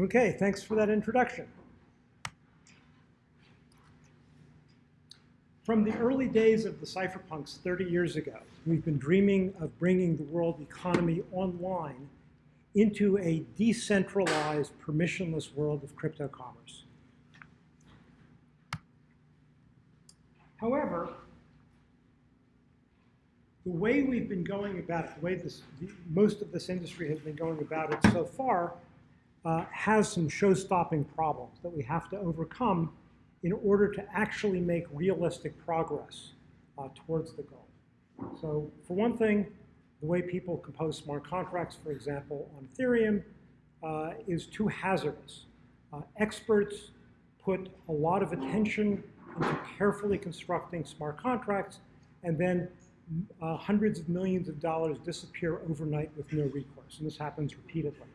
Okay, thanks for that introduction. From the early days of the cypherpunks 30 years ago, we've been dreaming of bringing the world economy online into a decentralized, permissionless world of crypto commerce. However, the way we've been going about it, the way this, most of this industry has been going about it so far, uh, has some show-stopping problems that we have to overcome in order to actually make realistic progress uh, towards the goal. So for one thing, the way people compose smart contracts, for example, on Ethereum, uh, is too hazardous. Uh, experts put a lot of attention into carefully constructing smart contracts, and then uh, hundreds of millions of dollars disappear overnight with no recourse, and this happens repeatedly.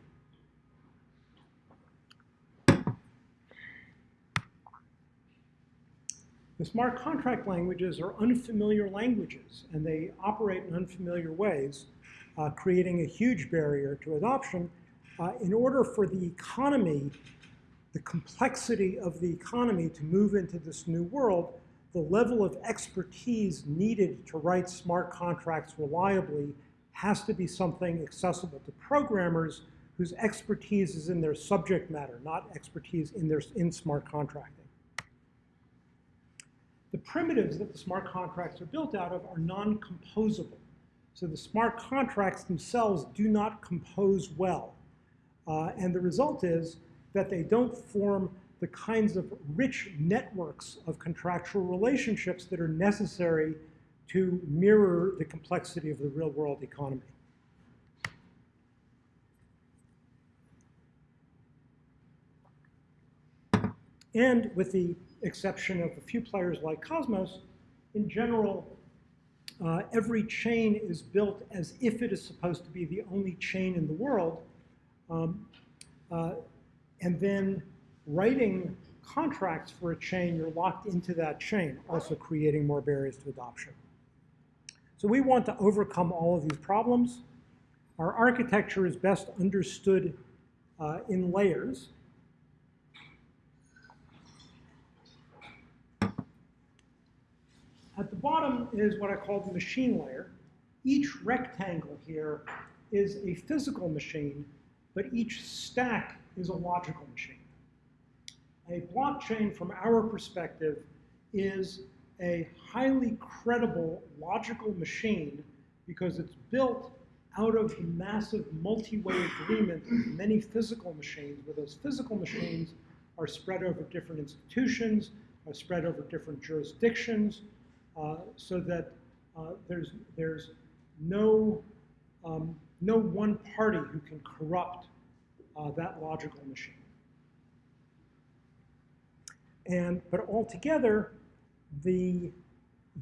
The smart contract languages are unfamiliar languages, and they operate in unfamiliar ways, uh, creating a huge barrier to adoption. Uh, in order for the economy, the complexity of the economy to move into this new world, the level of expertise needed to write smart contracts reliably has to be something accessible to programmers whose expertise is in their subject matter, not expertise in, their, in smart contracting. The primitives that the smart contracts are built out of are non-composable. So the smart contracts themselves do not compose well. Uh, and the result is that they don't form the kinds of rich networks of contractual relationships that are necessary to mirror the complexity of the real world economy. And with the exception of a few players like Cosmos, in general, uh, every chain is built as if it is supposed to be the only chain in the world. Um, uh, and then writing contracts for a chain, you're locked into that chain, also creating more barriers to adoption. So we want to overcome all of these problems. Our architecture is best understood uh, in layers. At the bottom is what I call the machine layer. Each rectangle here is a physical machine, but each stack is a logical machine. A blockchain, from our perspective, is a highly credible logical machine because it's built out of the massive multi-way agreement of many physical machines, where those physical machines are spread over different institutions, are spread over different jurisdictions, so that uh, there's, there's no, um, no one party who can corrupt uh, that logical machine. And, but altogether, the,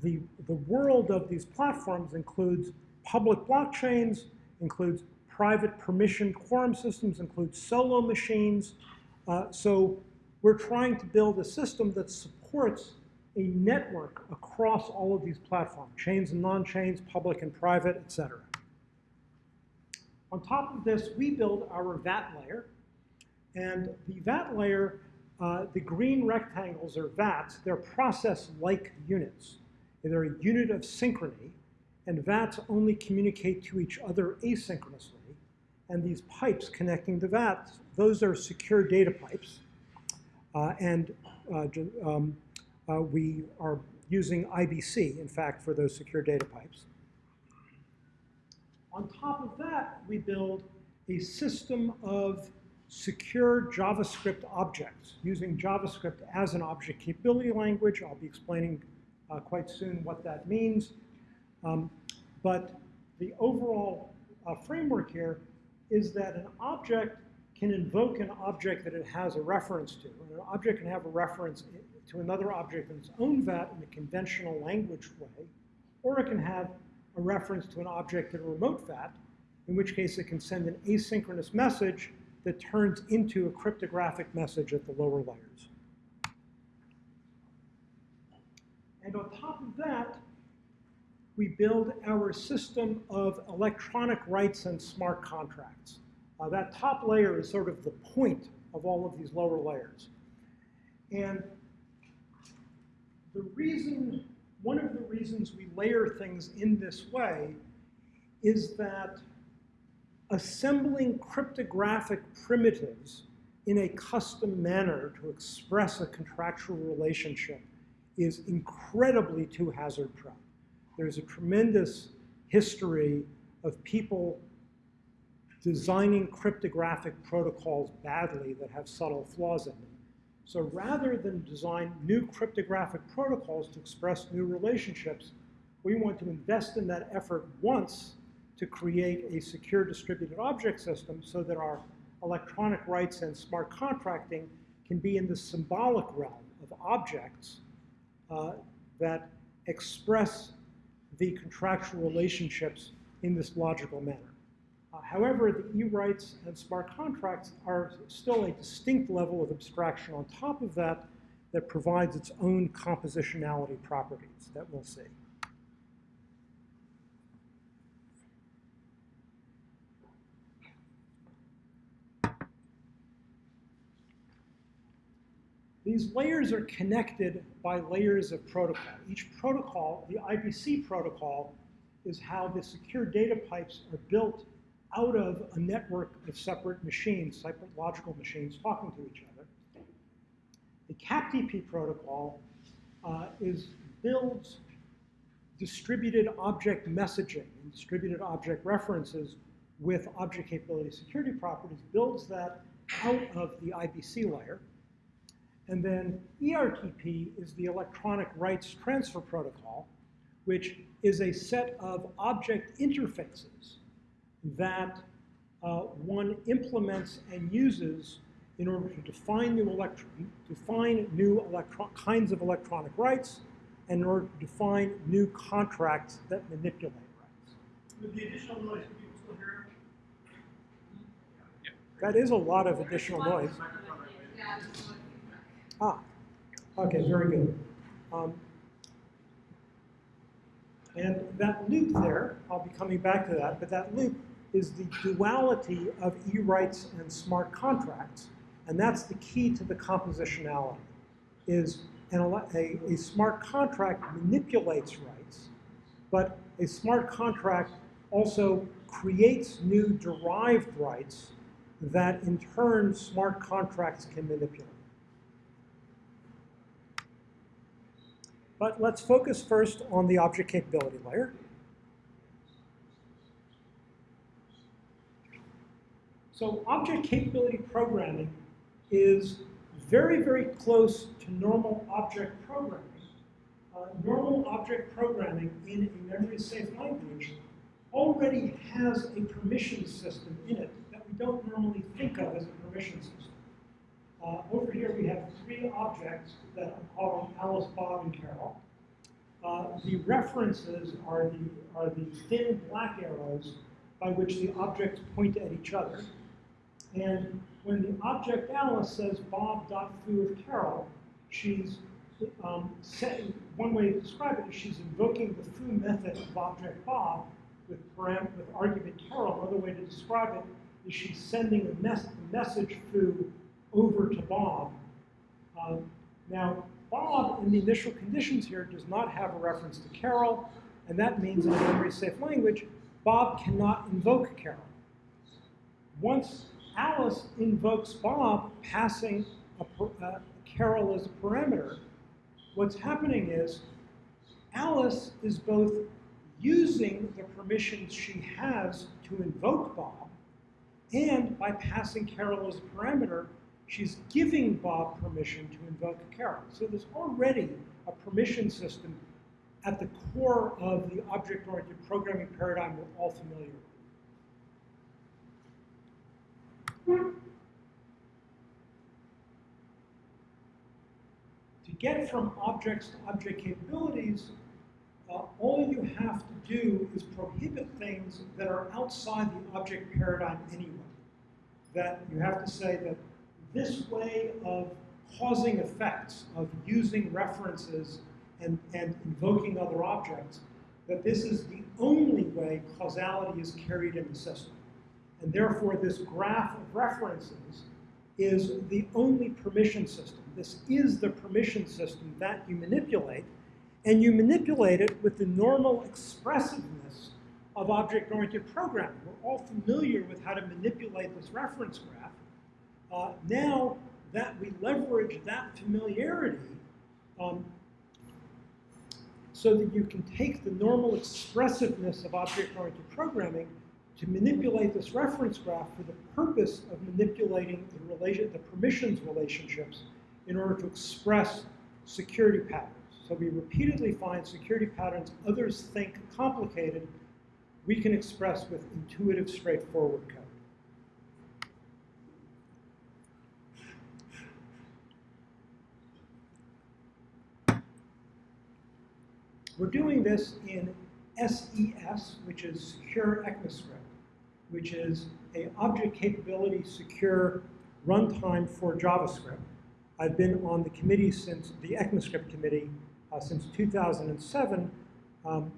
the, the world of these platforms includes public blockchains, includes private permission quorum systems, includes solo machines. Uh, so we're trying to build a system that supports a network across all of these platforms, chains and non-chains, public and private, et cetera. On top of this, we build our VAT layer. And the VAT layer, uh, the green rectangles are VATs. They're process-like units. They're a unit of synchrony. And VATs only communicate to each other asynchronously. And these pipes connecting the VATs, those are secure data pipes. Uh, and uh, um, uh, we are using IBC, in fact, for those secure data pipes. On top of that, we build a system of secure JavaScript objects using JavaScript as an object capability language. I'll be explaining uh, quite soon what that means. Um, but the overall uh, framework here is that an object can invoke an object that it has a reference to. And an object can have a reference to another object in its own VAT in a conventional language way, or it can have a reference to an object in a remote VAT, in which case it can send an asynchronous message that turns into a cryptographic message at the lower layers. And on top of that, we build our system of electronic rights and smart contracts. Uh, that top layer is sort of the point of all of these lower layers. And the reason, one of the reasons we layer things in this way is that assembling cryptographic primitives in a custom manner to express a contractual relationship is incredibly too hazard prone. There's a tremendous history of people designing cryptographic protocols badly that have subtle flaws in them. So rather than design new cryptographic protocols to express new relationships, we want to invest in that effort once to create a secure distributed object system so that our electronic rights and smart contracting can be in the symbolic realm of objects uh, that express the contractual relationships in this logical manner. Uh, however, the e-rights and smart contracts are still a distinct level of abstraction on top of that that provides its own compositionality properties that we'll see. These layers are connected by layers of protocol. Each protocol, the IBC protocol, is how the secure data pipes are built out of a network of separate machines, separate logical machines talking to each other. The CAPTP protocol uh, is builds distributed object messaging and distributed object references with object capability security properties, builds that out of the IBC layer. And then ERTP is the electronic rights transfer protocol, which is a set of object interfaces that uh, one implements and uses in order to define new, define new kinds of electronic rights and in order to define new contracts that manipulate rights. With the additional noise, people still hear That is a lot of additional noise. Ah, okay, very good. Um, and that loop there, I'll be coming back to that, but that loop is the duality of e-rights and smart contracts, and that's the key to the compositionality, is an, a, a smart contract manipulates rights, but a smart contract also creates new derived rights that in turn smart contracts can manipulate. But let's focus first on the object capability layer. So object capability programming is very, very close to normal object programming. Uh, normal object programming in a memory-safe language already has a permission system in it that we don't normally think of as a permission system. Uh, over here we have three objects that I'm calling Alice, Bob, and Carol. Uh, the references are the, are the thin black arrows by which the objects point at each other. And when the object Alice says Bob Bob.foo of Carol, she's um, setting, one way to describe it is she's invoking the foo method of object Bob with, param with argument Carol. Another way to describe it is she's sending a, mes message foo over to Bob. Um, now, Bob, in the initial conditions here, does not have a reference to Carol, and that means in a memory-safe language, Bob cannot invoke Carol. Once Alice invokes Bob, passing a, uh, Carol as a parameter, what's happening is Alice is both using the permissions she has to invoke Bob, and by passing Carol as a parameter, she's giving Bob permission to invoke Carol. So there's already a permission system at the core of the object-oriented programming paradigm we're all familiar with. To get from objects to object capabilities, uh, all you have to do is prohibit things that are outside the object paradigm anyway. That you have to say that this way of causing effects, of using references and, and invoking other objects, that this is the only way causality is carried in the system. And therefore, this graph of references is the only permission system. This is the permission system that you manipulate, and you manipulate it with the normal expressiveness of object-oriented programming. We're all familiar with how to manipulate this reference graph. Uh, now that we leverage that familiarity, um, so that you can take the normal expressiveness of object-oriented programming to manipulate this reference graph for the purpose of manipulating the, relation, the permissions relationships in order to express security patterns. So we repeatedly find security patterns others think complicated, we can express with intuitive, straightforward code. We're doing this in SES, which is Secure ECMAScript, which is a object capability secure runtime for JavaScript. I've been on the committee since, the ECMAScript committee, uh, since 2007, um,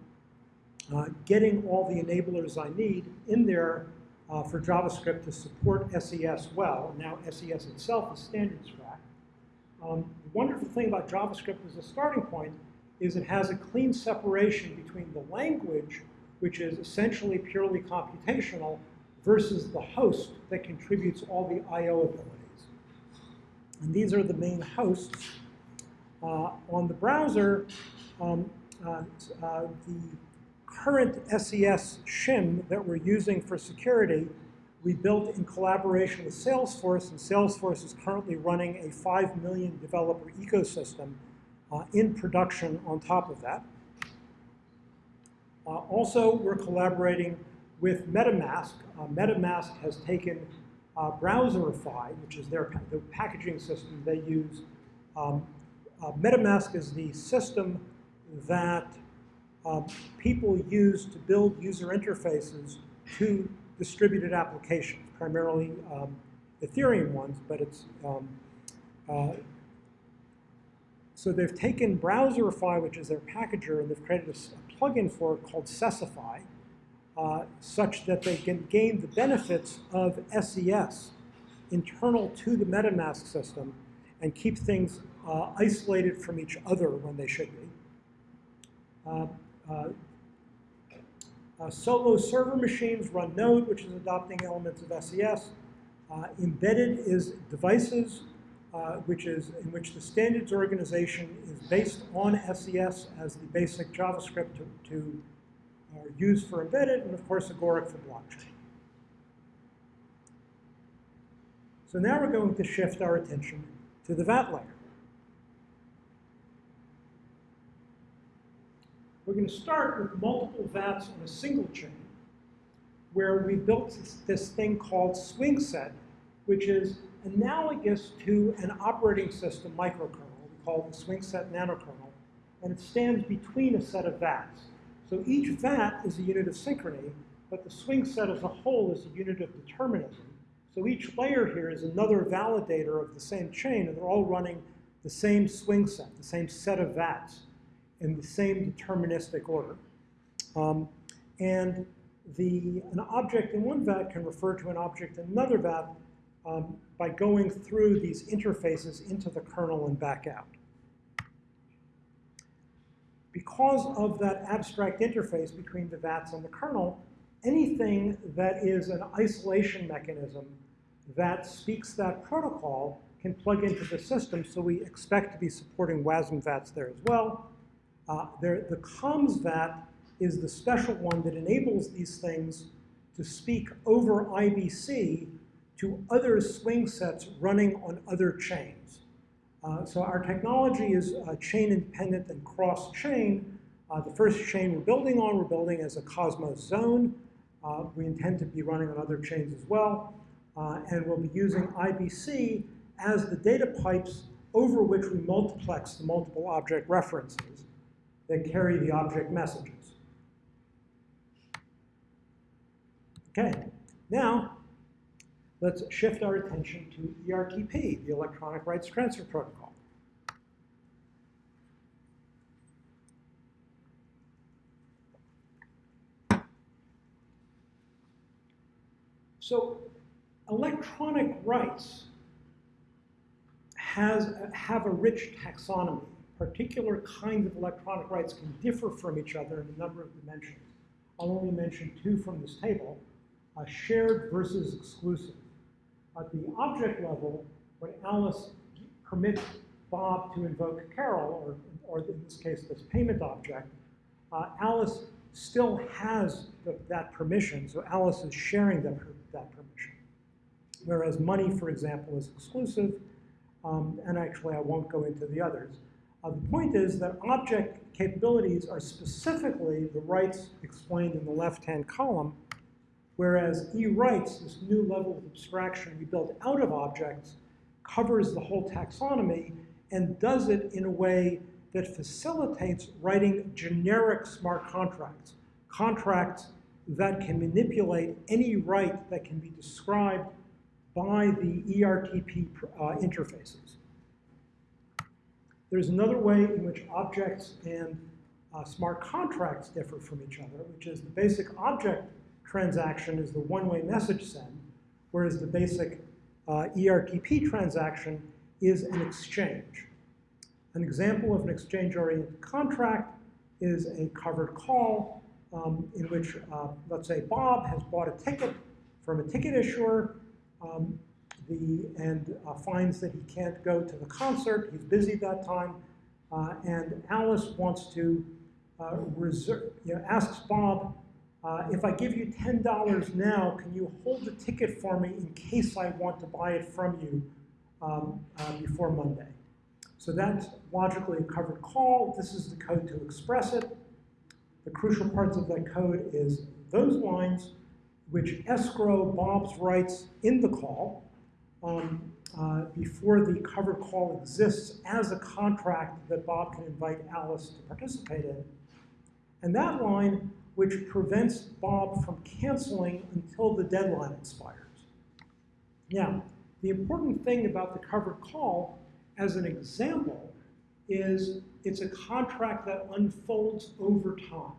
uh, getting all the enablers I need in there uh, for JavaScript to support SES well. Now SES itself is standards track. Um, the wonderful thing about JavaScript as a starting point is it has a clean separation between the language, which is essentially purely computational, versus the host that contributes all the I.O. abilities. And these are the main hosts. Uh, on the browser, um, uh, uh, the current SES shim that we're using for security, we built in collaboration with Salesforce, and Salesforce is currently running a 5 million developer ecosystem uh, in production on top of that. Uh, also, we're collaborating with MetaMask. Uh, MetaMask has taken uh, Browserify, which is their the packaging system they use. Um, MetaMask is the system that um, people use to build user interfaces to distributed applications, primarily um, Ethereum ones, but it's um, uh, so they've taken Browserify, which is their packager, and they've created a, a plugin for it called Sesify, uh, such that they can gain the benefits of SES internal to the MetaMask system and keep things uh, isolated from each other when they should be. Uh, uh, uh solo server machines run Node, which is adopting elements of SES. Uh, embedded is devices uh, which is in which the standards organization is based on SES as the basic JavaScript to, to uh, use for embedded, and of course Agoric for blockchain. So now we're going to shift our attention to the VAT layer. We're going to start with multiple VATs on a single chain, where we built this, this thing called SwingSet, which is analogous to an operating system microkernel. We call the SwingSet nanokernel, and it stands between a set of VATs. So each VAT is a unit of synchrony, but the SwingSet as a whole is a unit of determinism. So each layer here is another validator of the same chain, and they're all running the same SwingSet, the same set of VATs in the same deterministic order. Um, and the, an object in one VAT can refer to an object in another VAT um, by going through these interfaces into the kernel and back out. Because of that abstract interface between the VATs and the kernel, anything that is an isolation mechanism that speaks that protocol can plug into the system, so we expect to be supporting WASM VATs there as well. Uh, there, the comms VAT is the special one that enables these things to speak over IBC to other SwingSets running on other chains. Uh, so our technology is uh, chain independent and cross chain. Uh, the first chain we're building on, we're building as a Cosmos zone. Uh, we intend to be running on other chains as well. Uh, and we'll be using IBC as the data pipes over which we multiplex the multiple object references that carry the object messages. Okay, now let's shift our attention to ERTP, the Electronic Rights Transfer Protocol. So electronic rights has, have a rich taxonomy. Particular kinds of electronic rights can differ from each other in a number of dimensions. I'll only mention two from this table, shared versus exclusive. At the object level, when Alice permits Bob to invoke Carol, or, or in this case, this payment object, uh, Alice still has the, that permission, so Alice is sharing that, that permission. Whereas money, for example, is exclusive, um, and actually I won't go into the others. Uh, the point is that object capabilities are specifically the rights explained in the left-hand column, whereas e-rights, this new level of abstraction we build out of objects, covers the whole taxonomy and does it in a way that facilitates writing generic smart contracts, contracts that can manipulate any right that can be described by the ERTP uh, interfaces. There's another way in which objects and uh, smart contracts differ from each other, which is the basic object transaction is the one-way message send, whereas the basic uh, ERTP transaction is an exchange. An example of an exchange-oriented contract is a covered call um, in which, uh, let's say, Bob has bought a ticket from a ticket issuer um, the, and uh, finds that he can't go to the concert. He's busy that time. Uh, and Alice wants to uh, reserve, you know, asks Bob, uh, if I give you $10 now, can you hold the ticket for me in case I want to buy it from you um, uh, before Monday? So that's logically a covered call. This is the code to express it. The crucial parts of that code is those lines which escrow Bob's rights in the call um, uh, before the covered call exists as a contract that Bob can invite Alice to participate in. And that line which prevents Bob from canceling until the deadline expires. Now, the important thing about the covered call, as an example, is it's a contract that unfolds over time.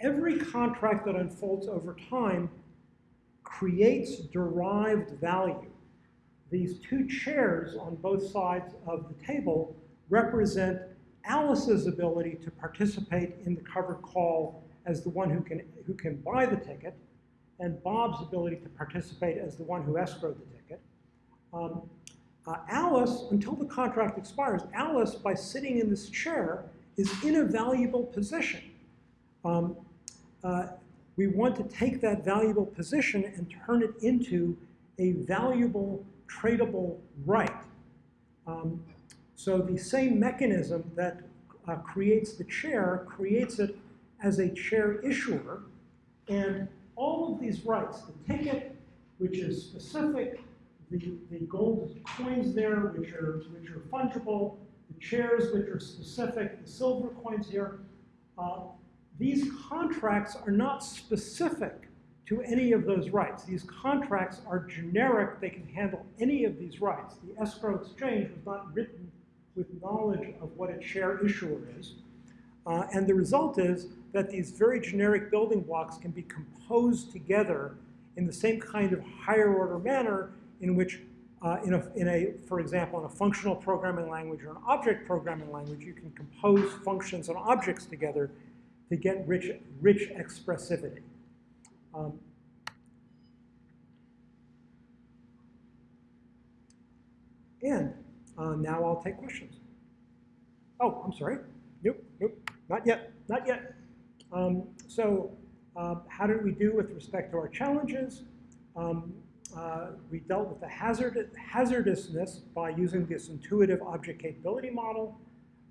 Every contract that unfolds over time creates derived value. These two chairs on both sides of the table represent Alice's ability to participate in the covered call as the one who can, who can buy the ticket, and Bob's ability to participate as the one who escrowed the ticket. Um, uh, Alice, until the contract expires, Alice, by sitting in this chair, is in a valuable position. Um, uh, we want to take that valuable position and turn it into a valuable tradable right. Um, so the same mechanism that uh, creates the chair creates it as a chair issuer, and all of these rights, the ticket, which is specific, the, the gold coins there, which are, which are fungible, the chairs, which are specific, the silver coins here, uh, these contracts are not specific to any of those rights. These contracts are generic. They can handle any of these rights. The escrow exchange was not written with knowledge of what a chair issuer is. Uh, and the result is that these very generic building blocks can be composed together in the same kind of higher order manner in which, uh, in, a, in a, for example, in a functional programming language or an object programming language, you can compose functions and objects together to get rich, rich expressivity. Um, and uh, now I'll take questions. Oh, I'm sorry. Nope, nope, not yet, not yet. Um, so uh, how did we do with respect to our challenges? Um, uh, we dealt with the hazard, hazardousness by using this intuitive object capability model.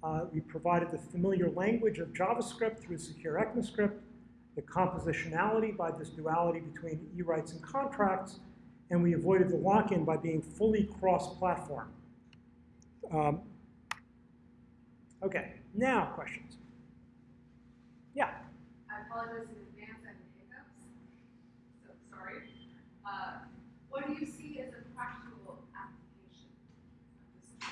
Uh, we provided the familiar language of JavaScript through secure ECMAScript, the compositionality by this duality between e-rights and contracts, and we avoided the lock-in by being fully cross-platform. Um, okay, now questions. Yeah. I apologize in advance, I have hiccups, so sorry. Uh, what do you see as a practical application of this?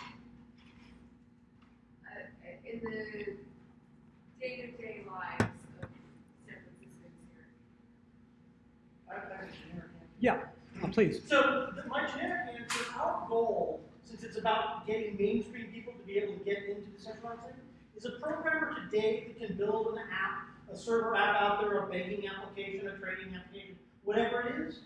Uh, in the day-to-day lives of San Franciscans here? I have a generic answer. Yeah, uh, please. So, the- my generic answer, our goal since it's about getting mainstream people to be able to get into decentralized things, is a programmer today that can build an app, a server app out there, a banking application, a trading application, whatever it is,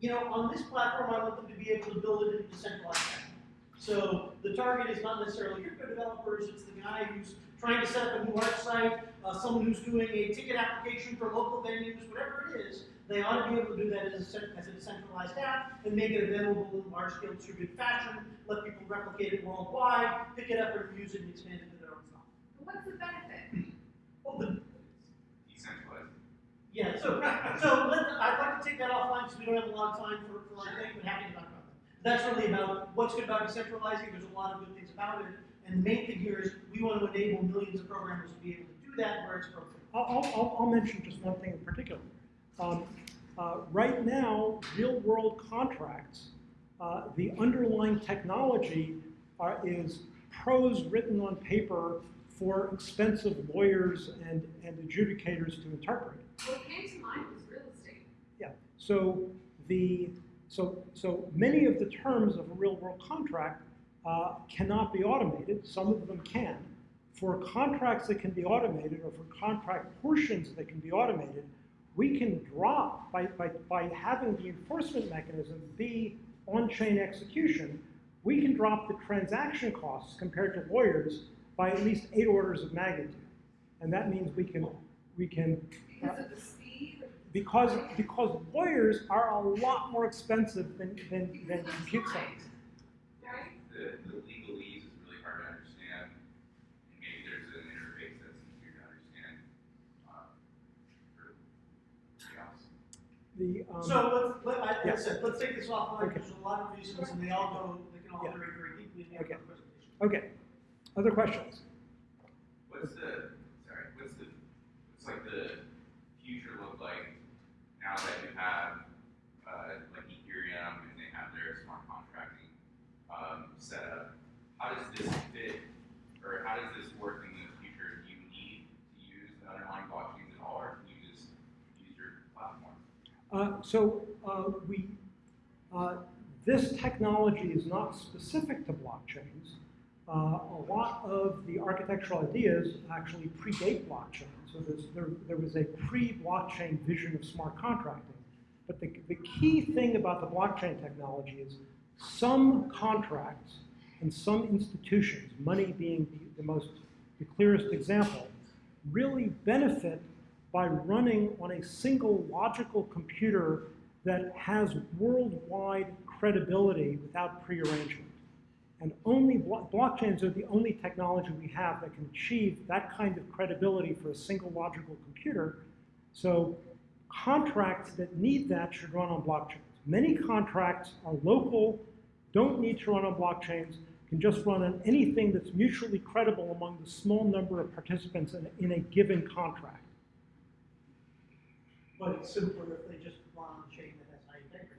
you know, on this platform, I want them to be able to build it in a decentralized fashion. So the target is not necessarily crypto developers, it's the guy who's trying to set up a new website, uh, someone who's doing a ticket application for local venues, whatever it is, they ought to be able to do that as a, as a decentralized app and make it available in a large-scale distributed fashion, let people replicate it worldwide, pick it up and use it and expand it to their own stuff. What's the benefit? Well, the. Yeah, so, so let, I'd like to take that offline because we don't have a lot of time for, for our thing, but happy to talk about that. That's really about what's good about decentralizing, there's a lot of good things about it, and the main thing here is we want to enable millions of programmers to be able to do that where it's appropriate. I'll, I'll- I'll, mention just one thing in particular. Um, uh, right now, real-world contracts, uh, the underlying technology are, is prose written on paper for expensive lawyers and, and adjudicators to interpret. What came to mind was real estate. Yeah, so the, so, so many of the terms of a real-world contract uh, cannot be automated, some of them can. For contracts that can be automated, or for contract portions that can be automated, we can drop, by, by, by having the enforcement mechanism be on-chain execution, we can drop the transaction costs compared to lawyers by at least eight orders of magnitude. And that means we can, we can Because of the speed because, because lawyers are a lot more expensive than, than, than compute science. Right? The, the legalese is really hard to understand, and maybe there's an interface that's easier to understand, uh, for the else. The, um, So let's, let, I, yeah. like I said, let's take this offline, Okay. there's a lot of reasons, and they all go, they can all Yeah. iterate very deeply in the Okay. presentation. okay, other questions? What's the, sorry, what's the, what's like the future look like now that you have, uh, like Ethereum and they have their smart contracting, um, set up? How does this fit, or how does this work in the future? Do you need to use the underlying blockchains at all, or can you just use your platform? Uh, so uh, we, uh, this technology is not specific to blockchains. Uh, a lot of the architectural ideas actually predate blockchain. So there, there was a pre-blockchain vision of smart contracting. But the, the key thing about the blockchain technology is some contracts and some institutions, money being the, the most, the clearest example, really benefit by running on a single logical computer that has worldwide credibility without prearrangement. And only blo- blockchains are the only technology we have that can achieve that kind of credibility for a single logical computer. So contracts that need that should run on blockchains. Many contracts are local, don't need to run on blockchains, can just run on anything that's mutually credible among the small number of participants in, in a given contract. But it's simpler if they just run on a chain that has high integrity,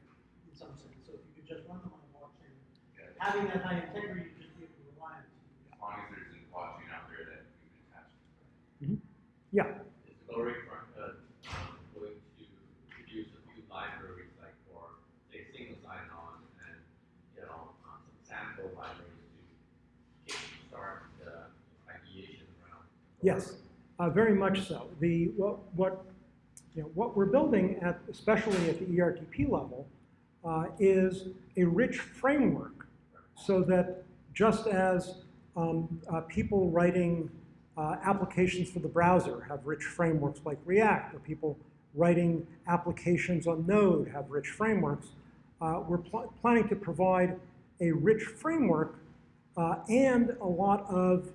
in some sense, so if you could just run them on a blockchain, Yeah, having that high integrity, you just be able to rely on it. As long as there's a blockchain out there that you can attach to. Yeah, Is Lori front, uh, going to produce a few libraries like for, say, single sign-on and, you know, um, some sample libraries to kickstart the ideation around? Yes, uh, very much so. The, what, what, you know, what we're building at, especially at the ERTP level, uh, is a rich framework so that just as um, uh, people writing uh, applications for the browser have rich frameworks like React, or people writing applications on Node have rich frameworks, uh, we're pl- planning to provide a rich framework uh, and a lot of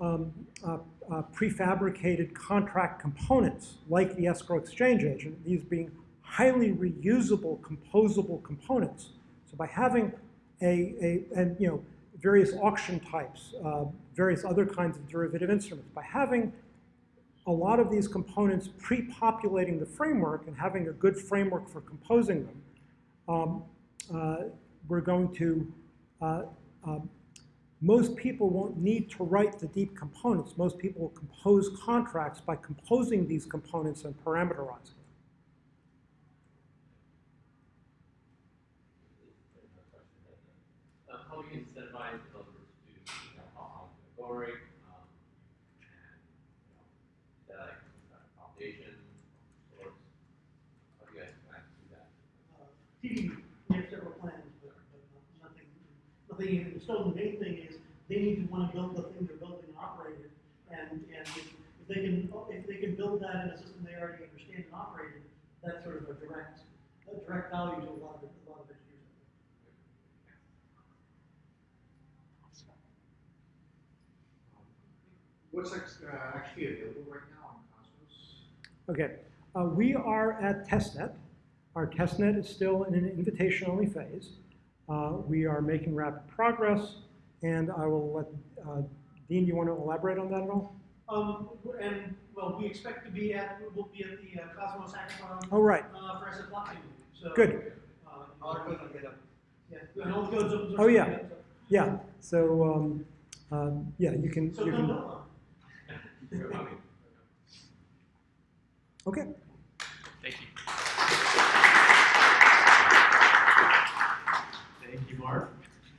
um, uh, uh, prefabricated contract components like the escrow exchange agent, these being highly reusable, composable components. So by having a, a and you know, various auction types, uh, various other kinds of derivative instruments, by having a lot of these components pre-populating the framework and having a good framework for composing them, um, uh, we're going to uh, um, most people won't need to write the deep components. Most people will compose contracts by composing these components and parameterizing them. Uh, how you do you incentivize developers to, you know, to rate, um, and, you know, a foundation, source? How do you guys plan to do that? Uh, we have several plans, but, but nothing, nothing even in. The main thing is, they need to wanna build the thing they're building and operate it. And, and if if they can, if they can build that in a system they already understand and operate it, that's sort of a direct, a direct value to a lot of, a lot of engineers. What's uh, actually available right now on Cosmos? Okay, uh, we are at testnet. Our testnet is still in an invitation-only phase. Uh, we are making rapid progress, and I will let, uh, Dean, you want to elaborate on that at all? Um, and, well, we expect to be at, we'll be at the uh, Cosmos Hackathon, Oh, right, uh, for SF Blockchain, so. Good. Uh, all our will get up. Yeah, and all the codes Oh, yeah. up, so- yeah, so, um, um, yeah, you can, So you no, can, no. You're coming. Okay,